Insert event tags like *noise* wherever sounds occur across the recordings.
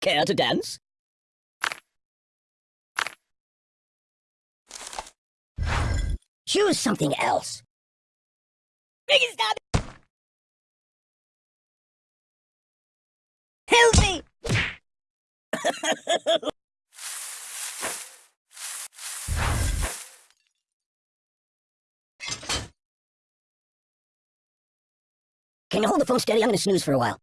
Care to dance? Choose something else. It stop! Help me! *laughs* Can you hold the phone steady? I'm gonna snooze for a while.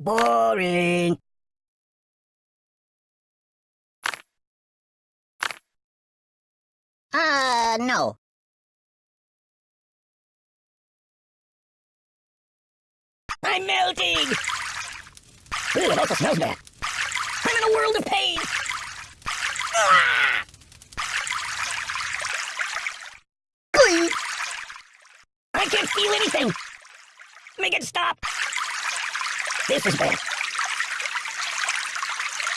Boring. Uh, no. I'm melting! Ooh, it also smells bad. I'm in a world of pain! Ah! I can't feel anything! Make it stop! This is bad.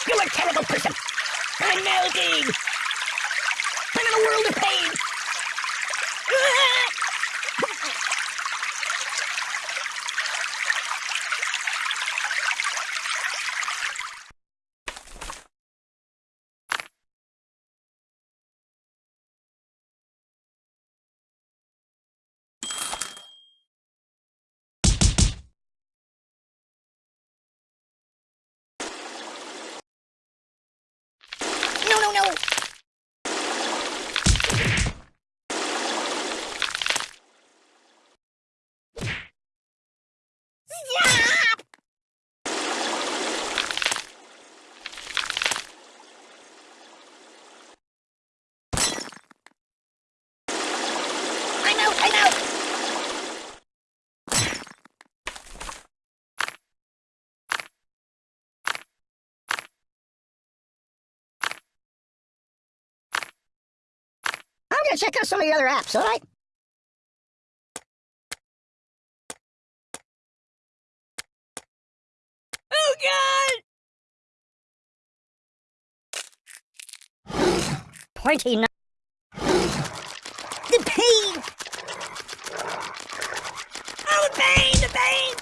You're a terrible person! I'm melting! I'm in a world of pain! Ah! No, no, no! Stop! I'm out, I'm out! Gonna check out some of the other apps, alright? Oh god! Pointy no- The pain! Oh, the pain! The pain!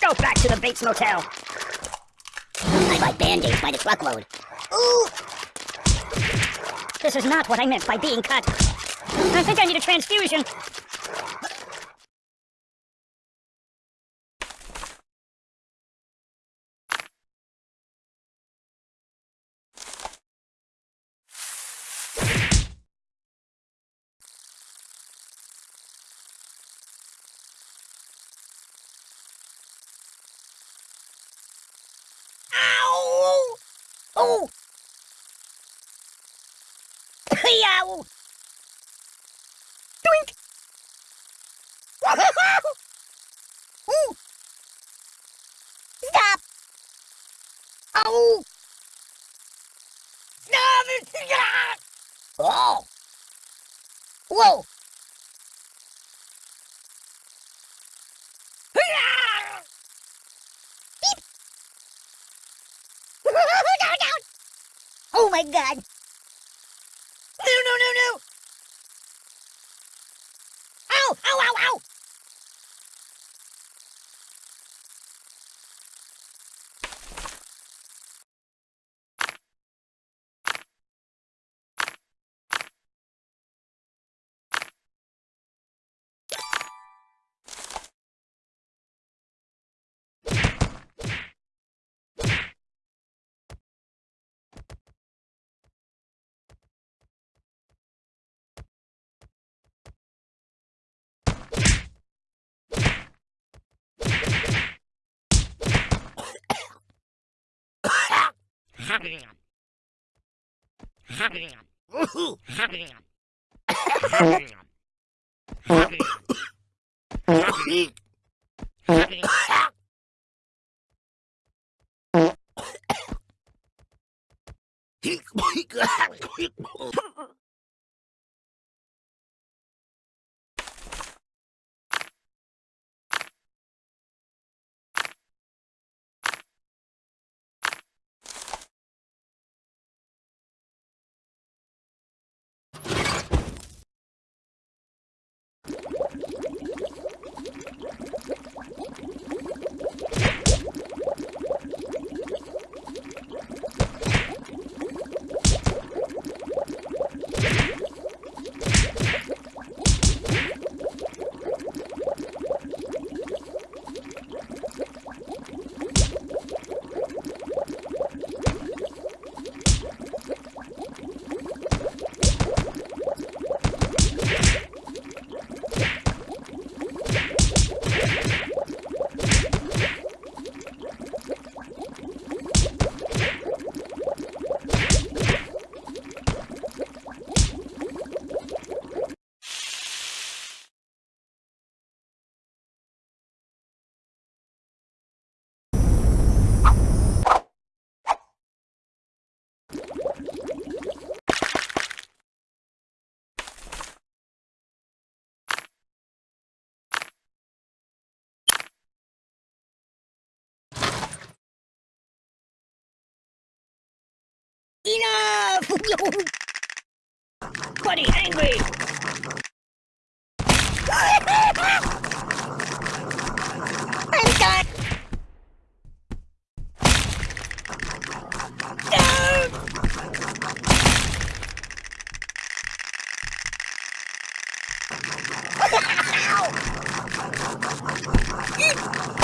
Go back to the Bates Motel! I buy band-aids by the truckload. Ooh! This is not what I meant by being cut. I think I need a transfusion. Ow! Oh! Yow! Doink! Ooh! Stop! Oh! Whoa! *laughs* Oh my god! Hick, hick, hick, hick. Buddy, angry! I'm done! No! *laughs*